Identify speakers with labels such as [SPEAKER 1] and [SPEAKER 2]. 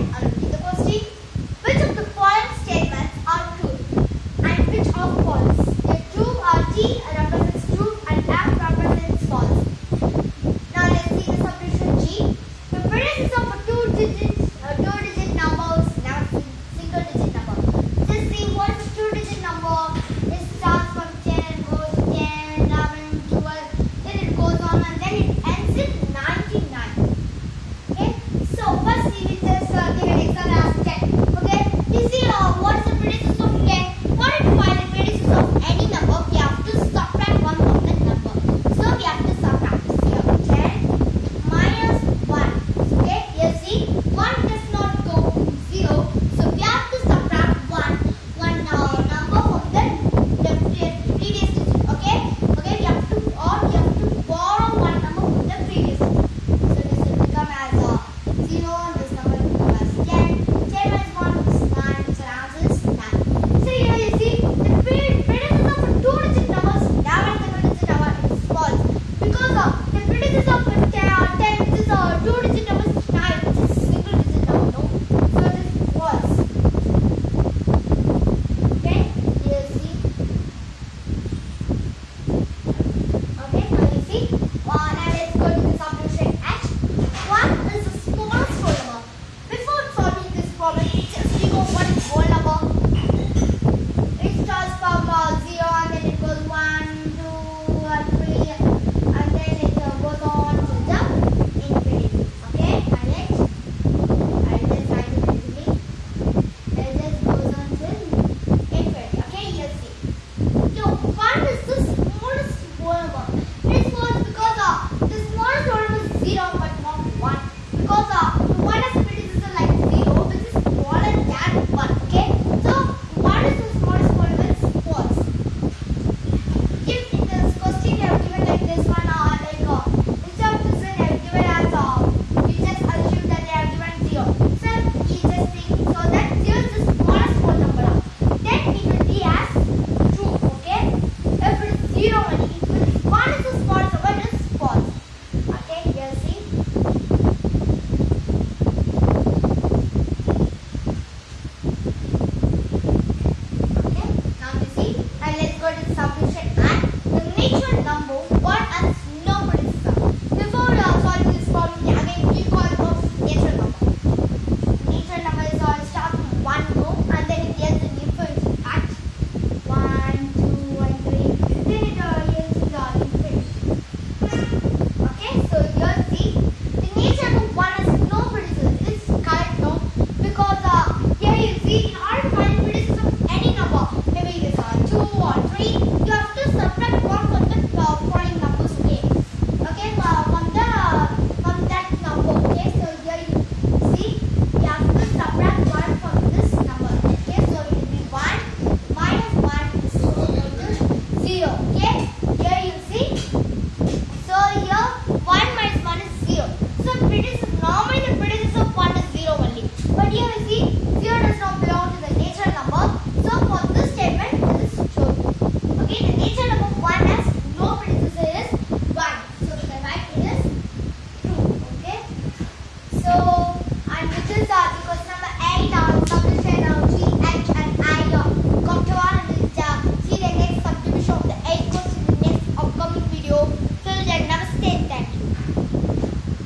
[SPEAKER 1] Hello. What's the prediction?